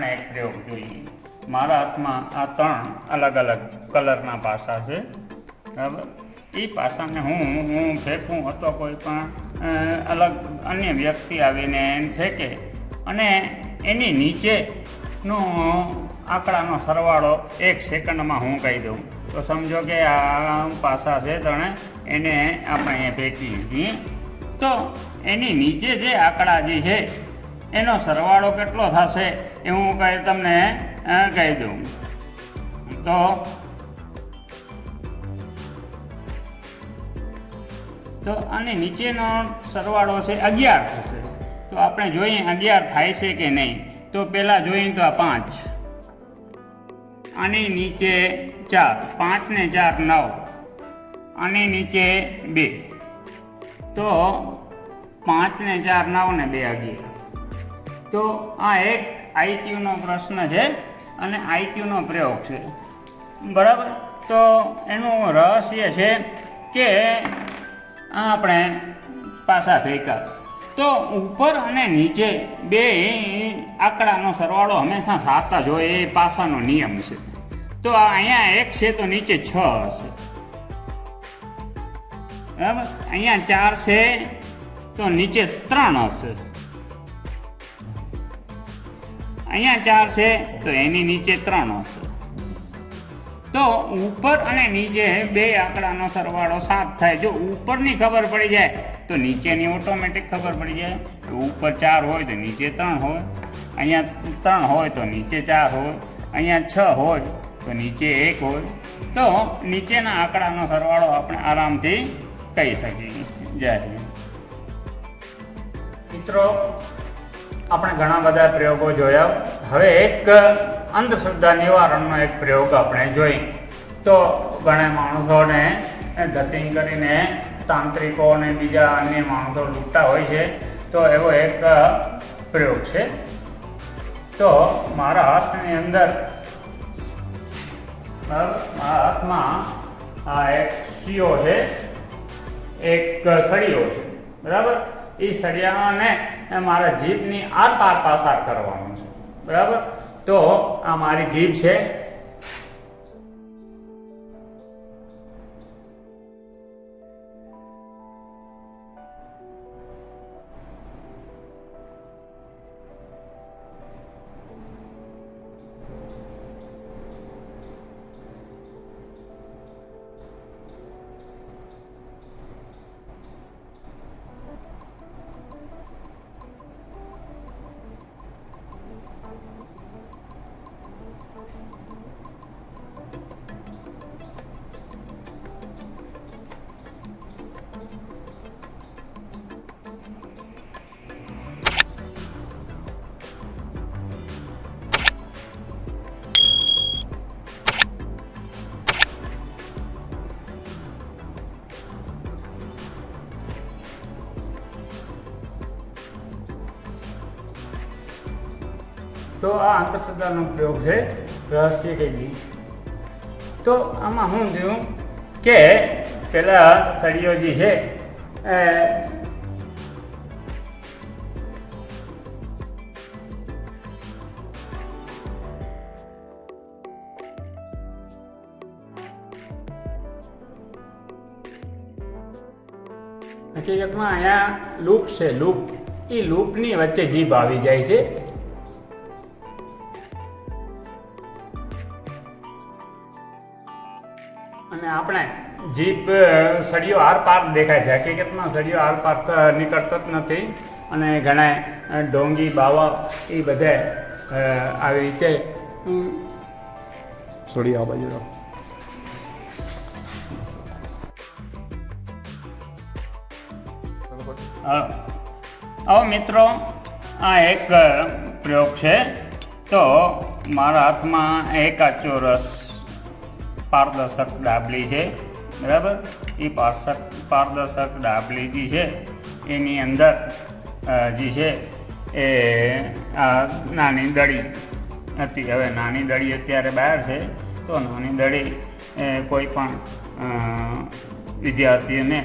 આપણે એક પ્રયોગ જોઈએ. મારા હાથમાં આ ત્રણ અલગ અલગ કલરના પાસા છે. બરાબર? એ પાસાને હું હું ફેંકું અથવા કોઈ પણ અલગ અન્ય વ્યક્તિ આવીને એને ફેંકે. અને એની નીચેનો આંકડાનો સરવાળો એક સેકન્ડમાં હું કહી દઉં. તો સમજો કે આ પાસા છે તણે એને આપણે અહીંયા ફેંકીએ છીએ. તો એની નીચે જે આંકડા જે છે, એનો સરવાળો કેટલો થશે? એ હું તમને કહી દઉં. તો તો આની નીચેનો સરવાળો છે અગિયાર થશે. તો આપણે જોઈએ અગિયાર થાય છે કે નહીં. તો પહેલાં જોઈએ તો આ પાંચ. આની નીચે ચાર. પાંચ ને ચાર નવ. આની નીચે બે. તો પાંચ ને ચાર નવ ને બે અગિયાર. તો આ એક આઈક્યુનો પ્રશ્ન છે અને આઈક્યુનો પ્રયોગ છે. બરાબર? તો એનું રહસ્ય છે કે આપણે પાસા ફેંકા. તો ઉપર અને નીચે બે આંકડાનો સરવાળો હંમેશા સાતા જ એ પાસાનો નિયમ છે. તો અહીંયા એક છે તો નીચે છ હશે. બરાબર? અહીંયા ચાર છે તો નીચે ત્રણ હશે. અહીંયા ચાર છે, તો એની નીચે ત્રણ હશે. તો ઉપર અને નીચે બે આંકડાનો સરવાળો સાત થાય. જો ઉપરની ખબર પડી જાય, તો નીચેની ઓટોમેટિક ખબર પડી જાય. ઉપર ચાર હોય, તો નીચે ત્રણ હોય. અહીંયા ત્રણ હોય, તો નીચે ચાર હોય. અહીંયા છ હોય, તો નીચે એક હોય. તો નીચેના આંકડાનો સરવાળો આપણે આરામથી કહી શકીએ. જય મિત્રો આપણે ઘણા બધા પ્રયોગો જોયા. હવે એક અંધશ્રદ્ધા નિવારણનો એક પ્રયોગ આપણે જોઈ. તો ઘણા માણસોને ધતિંગ કરીને તાંત્રિકો અને બીજા અન્ય માણસો લૂંટતા હોય છે. તો એવો એક પ્રયોગ છે. તો મારા હાથની અંદર મારા હાથમાં આ એક સીઓ છે. એક સળીઓ છે. બરાબર? એ સળિયાને મારા જીભની આરપાર પાર પાસાર કરવાનો છે. બરાબર? તો આ મારી જીભ છે તો આ અંધશ્રદ્ધાનો પ્રયોગ છે રહસ્ય કઈ તો આમાં શું થયું કે પેલા સળીઓ જે છે હકીકતમાં અહીંયા લૂપ છે, લૂપ. એ લૂપની વચ્ચે જીભ આવી જાય છે. અને આપણે જીપ સળિયો આર પાર દેખાય છે. હકીકતમાં સળિયો આર પાર નીકળતો જ નથી અને ઘણા ડોંગી બાવા એ બધે આવી રીતે આ બાજુ હવે મિત્રો આ એક પ્રયોગ છે. તો મારા હાથમાં એકા ચોરસ પારદર્શક ડાબલી છે બરાબર? એ પારસક પારદર્શક ડાબલી જે છે એની અંદર જે છે એ આ નાની દળી હતી. હવે નાની દડી અત્યારે બહાર છે તો નાની દળી કોઈ પણ અ, વિદ્યાર્થીઓને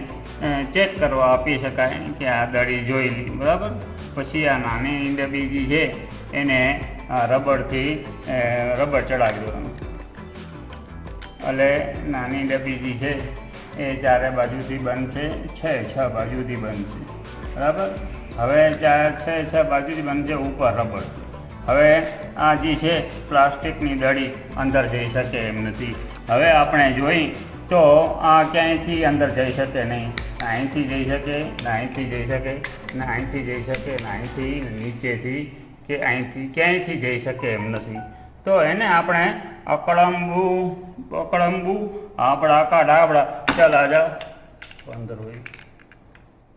ચેક કરવા આપી શકાય કે આ દડી જોઈ લી બરાબર? પછી આ નાની ડબી જે છે એને અ, રબર ચડાવી એટલે નાની ડબ્બી જે છે, એ ચારે બાજુથી બંધ છે, છ છ બાજુથી બંધ છે બરાબર? હવે ચાર, છ છ બાજુથી બંધ છે ઉપર રબર હવે આ જે છે, પ્લાસ્ટિકની દડી અંદર જઈ શકે એમ નથી. હવે આપણે જોઈ તો આ ક્યાંયથી અંદર જઈ શકે નહીં. અહીંથી જઈ શકે, અહીંથી જઈ શકે ના જઈ શકે ના નીચેથી કે અહીંથી ક્યાંયથી જઈ શકે એમ નથી. તો એને આપણે અકળંબુ પકળંબુ આપણા કાઢા ડાબડા, ચલા જાઓ પંદર હોય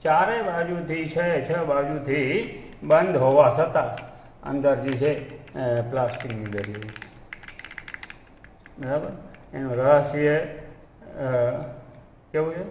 ચારે બાજુથી છે, છ બાજુથી બંધ હોવા છતાં અંદર જે છે પ્લાસ્ટિકની દરી બરાબર? એનું રહસ્ય કેવું છે?